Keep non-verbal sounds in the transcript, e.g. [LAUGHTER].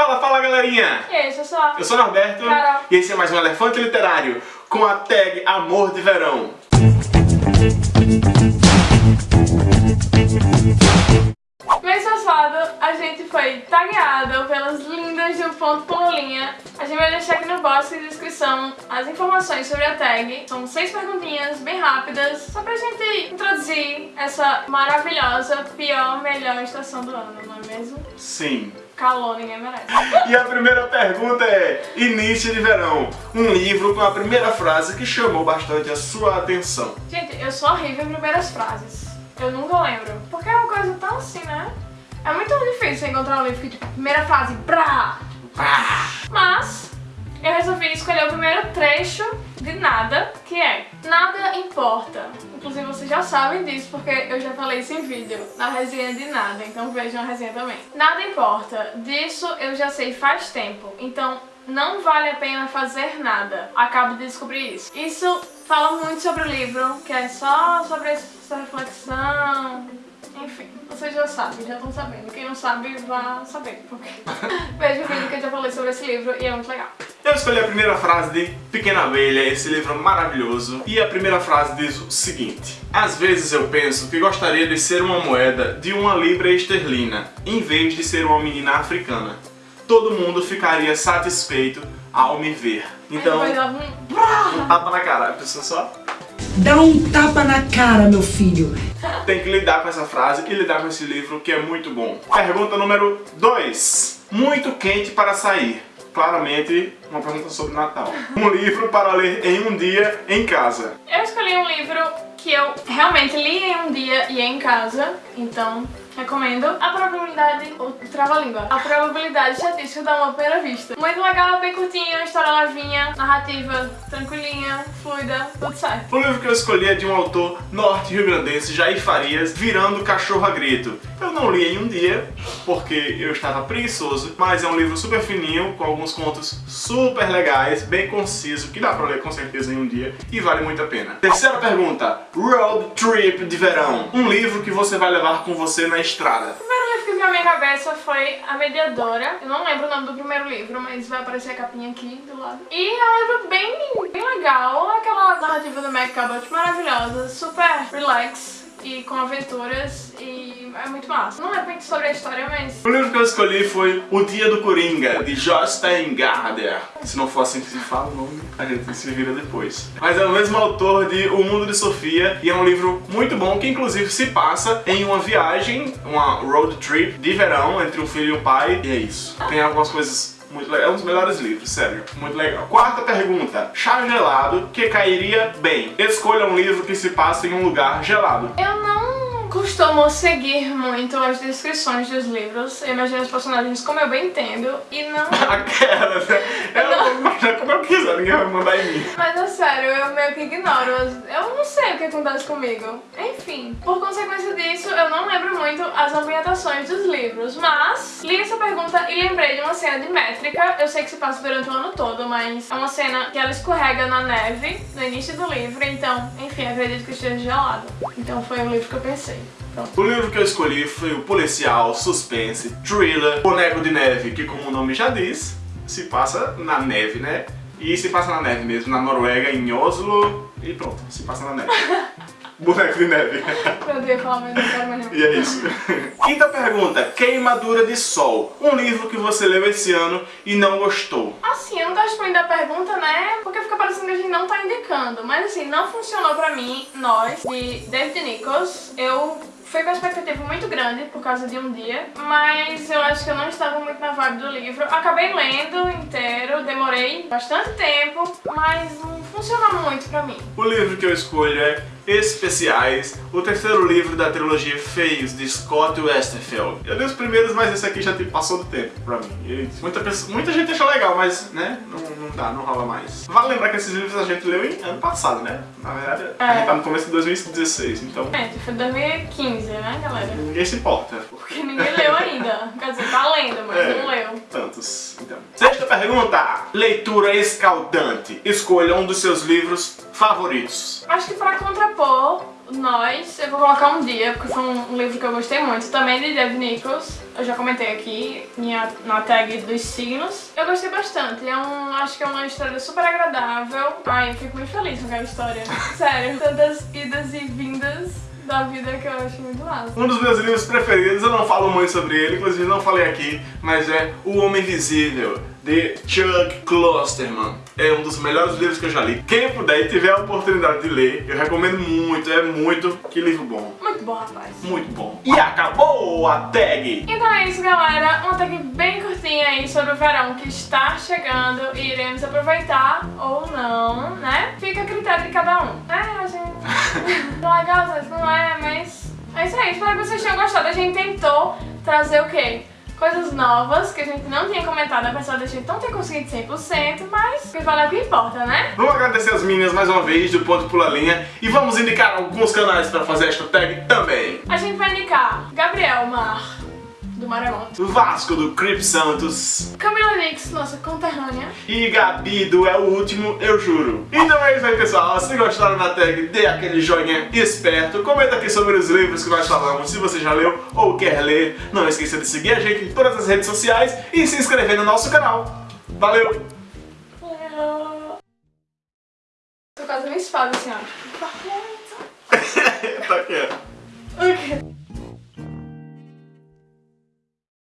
Fala, fala galerinha! E aí? Eu sou o Norberto Carol. e esse é mais um Elefante Literário com a tag Amor de Verão. Mês passado, a gente foi tagueado pelas lindas de um ponto pololinha. A gente vai deixar aqui no box de descrição as informações sobre a tag. São seis perguntinhas bem rápidas, só pra gente introduzir essa maravilhosa, pior, melhor estação do ano, não é mesmo? Sim. Calor, ninguém merece. E a primeira pergunta é Início de Verão, um livro com a primeira frase que chamou bastante a sua atenção. Gente, eu sou horrível em primeiras frases. Eu nunca lembro. Porque é uma coisa tão assim, né? É muito difícil encontrar um livro que, tipo, primeira frase, brá! Ah, Mas eu resolvi escolher o primeiro trecho de Nada, que é Nada importa. Inclusive vocês já sabem disso porque eu já falei isso em vídeo, na resenha de Nada, então vejam a resenha também. Nada importa, disso eu já sei faz tempo, então não vale a pena fazer nada. Acabo de descobrir isso. Isso fala muito sobre o livro, que é só sobre essa reflexão, enfim, vocês já sabem, já estão sabendo. Quem não sabe, vá saber, porque [LAUGHS] veja o vídeo que eu já falei sobre esse livro e é muito legal. Eu escolhi a primeira frase de Pequena Abelha, esse livro maravilhoso. E a primeira frase diz o seguinte. Às vezes eu penso que gostaria de ser uma moeda de uma libra esterlina, em vez de ser uma menina africana. Todo mundo ficaria satisfeito ao me ver. Então, um... um tapa na cara. A pessoa só Dá um tapa na cara, meu filho. tem que lidar com essa frase e lidar com esse livro que é muito bom. Pergunta número 2. Muito quente para sair. Claramente, uma pergunta sobre Natal. Um livro para ler em um dia em casa. Eu escolhi um livro que eu realmente li em um dia e em casa, então recomendo. A probabilidade, ou trava-língua, a probabilidade estatística da uma primeira vista. Muito legal, bem curtinho, história levinha, narrativa tranquilinha, fluida, tudo certo. O livro que eu escolhi é de um autor norte-rio-grandense, Jair Farias, Virando Cachorro a Grito. Eu não li em um dia, porque eu estava preguiçoso, mas é um livro super fininho, com alguns contos super legais, bem conciso, que dá pra ler com certeza em um dia, e vale muito a pena. Terceira pergunta, Road Trip de Verão. Um livro que você vai levar com você na estrada. À minha cabeça foi A Mediadora. Eu não lembro o nome do primeiro livro, mas vai aparecer a capinha aqui do lado. E é um livro bem, bem legal. Aquela narrativa do Mac Cabot maravilhosa, super relax e com aventuras e é muito massa. Não é muito sobre a história, mas... O livro que eu escolhi foi O Dia do Coringa, de Jostein Garder. Se não for assim que se fala o nome, a gente se vira depois. Mas é o mesmo autor de O Mundo de Sofia e é um livro muito bom que inclusive se passa em uma viagem, uma road trip de verão entre um filho e um pai. E é isso. Tem algumas coisas muito legal. É um dos melhores livros, sério. Muito legal. Quarta pergunta. Chá gelado que cairia bem. Escolha um livro que se passa em um lugar gelado. Eu não costumo seguir muito as descrições dos livros. Eu imagino os personagens como eu bem entendo e não... [LAUGHS] Aquela, né? Eu vou já como eu quiser, ninguém vai mandar em mim. Mas é sério, eu meio que ignoro. Eu não sei o que acontece comigo. Enfim, por consequência disso, eu não lembro muito as ambientações dos livros. Mas li essa pergunta e lembrei de uma cena de métrica. Eu sei que se passa durante o ano todo, mas é uma cena que ela escorrega na neve no início do livro. Então, enfim, acredito que esteja gelado. Então foi o livro que eu pensei. Pronto. O livro que eu escolhi foi o policial, suspense, thriller, Boneco de Neve, que como o nome já diz, se passa na neve, né? E se passa na neve mesmo, na Noruega, em Oslo, e pronto, se passa na neve. [LAUGHS] Boneco de Neve. Eu ia falar, mas não quero mais não. E é isso. Quinta pergunta, Queimadura de Sol. Um livro que você leu esse ano e não gostou. Assim, eu não gosto muito da pergunta, né? Porque fica parecendo que a gente não tá indicando. Mas assim, não funcionou pra mim, nós, de David Nichols. Eu fui com uma expectativa muito grande por causa de um dia, mas eu acho que eu não estava muito na vibe do livro. Acabei lendo inteiro, demorei bastante tempo, mas não funcionou muito pra mim. O livro que eu escolho é Especiais, o terceiro livro da trilogia Feios, de Scott Westerfeld. Eu li os primeiros, mas esse aqui já tipo, passou do tempo pra mim. E muita, pessoa- muita gente achou legal, mas né, não, não dá, não rola mais. Vale lembrar que esses livros a gente leu em ano passado, né? Na verdade, a É. gente tá no começo de 2016, então Gente, foi 2015, né, galera? ninguém se importa. Porque ninguém leu ainda. Quer dizer, tá lendo, mas É. não leu. Tantos. Então. Sexta pergunta. Leitura escaldante. Escolha um dos seus livros favoritos. Acho que pra contrapor nós, eu vou colocar um dia, porque foi um, um livro que eu gostei muito, também de Dave Nichols. eu já comentei aqui minha, na tag dos signos. Eu gostei bastante, é um, acho que é uma história super agradável. Ai, eu fico muito feliz com aquela história. [LAUGHS] Sério, tantas idas e vindas da vida que eu acho muito massa. Um dos meus livros preferidos, eu não falo muito sobre ele, inclusive não falei aqui, mas é O Homem Invisível, de Chuck Klosterman. É um dos melhores livros que eu já li. Quem puder e tiver a oportunidade de ler, eu recomendo muito, é muito. Que livro bom. Muito bom, rapaz. Muito bom. E acabou a tag! Então é isso, galera. Uma tag bem curtinha aí sobre o verão que está chegando e iremos aproveitar ou não, né? Fica a critério de cada um. É, gente... [LAUGHS] não é não é, mas... É isso aí. Espero que vocês tenham gostado. A gente tentou trazer o quê? Coisas novas que a gente não tinha comentado, apesar da gente não ter conseguido 100%, mas o que vale é o que importa, né? Vamos agradecer as meninas mais uma vez do Ponto Pula Linha e vamos indicar alguns canais para fazer esta tag também. A gente vai indicar Gabriel Mar, do Maremoto. Vasco do Crip Santos. Camila Nix, nossa conterrânea. E Gabi do É o Último, eu juro. Então é isso aí, pessoal. Se gostaram da tag, dê aquele joinha esperto. Comenta aqui sobre os livros que nós falamos, se você já leu ou quer ler. Não esqueça de seguir a gente em todas as redes sociais e se inscrever no nosso canal. Valeu! Tô quase uma espada assim, ó. tá quieto. Ok.